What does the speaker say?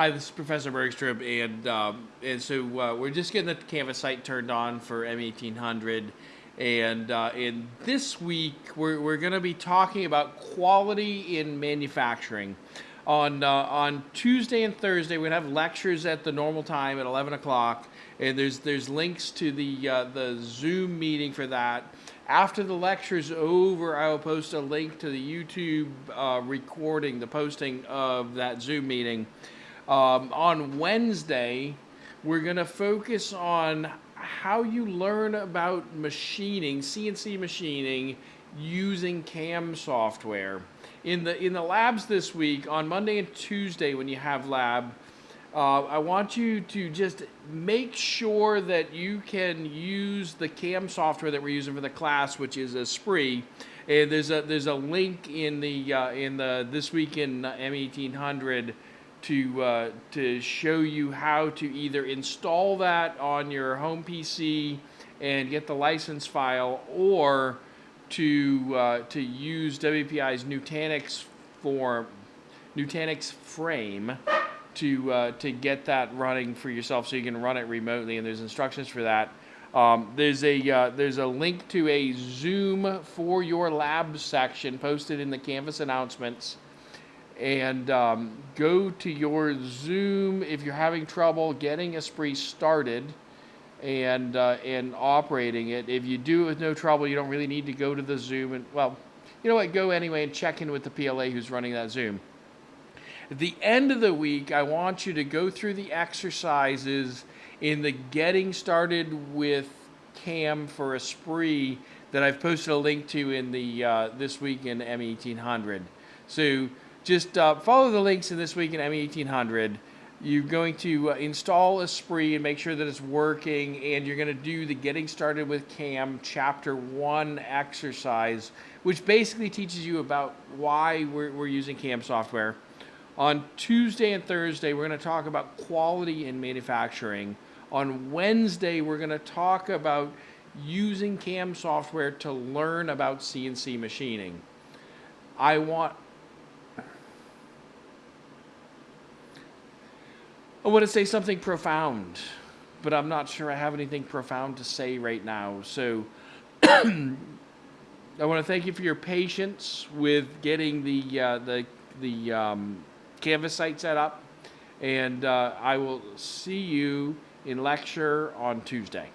Hi, this is Professor Bergstrom, and um, and so uh, we're just getting the Canvas site turned on for M1800, and uh, and this week we're we're going to be talking about quality in manufacturing. On uh, on Tuesday and Thursday, we're gonna have lectures at the normal time at 11 o'clock, and there's there's links to the uh, the Zoom meeting for that. After the lecture's over, I will post a link to the YouTube uh, recording, the posting of that Zoom meeting. Um, on Wednesday, we're going to focus on how you learn about machining, CNC machining, using CAM software. In the, in the labs this week, on Monday and Tuesday when you have lab, uh, I want you to just make sure that you can use the CAM software that we're using for the class, which is Esprit. And there's a there's a link in the uh, in the this week in M1800 to uh, to show you how to either install that on your home PC and get the license file, or to uh, to use WPI's Nutanix form Nutanix frame to uh, to get that running for yourself, so you can run it remotely. And there's instructions for that. Um, there's a uh, there's a link to a Zoom for your lab section posted in the Canvas announcements and um, go to your Zoom if you're having trouble getting Esprit started and uh, and operating it. If you do it with no trouble, you don't really need to go to the Zoom and well, you know what? Go anyway and check in with the PLA who's running that Zoom. At the end of the week, I want you to go through the exercises in the getting started with CAM for Esprit that I've posted a link to in the uh, this week in M1800. So just uh, follow the links in this week in M1800. You're going to uh, install Esprit and make sure that it's working, and you're going to do the Getting Started with CAM Chapter 1 exercise, which basically teaches you about why we're, we're using CAM software. On Tuesday and Thursday, we're going to talk about quality in manufacturing. On Wednesday, we're going to talk about using CAM software to learn about CNC machining. I want I want to say something profound, but I'm not sure I have anything profound to say right now. So I want to thank you for your patience with getting the uh, the the um, Canvas site set up, and uh, I will see you in lecture on Tuesday.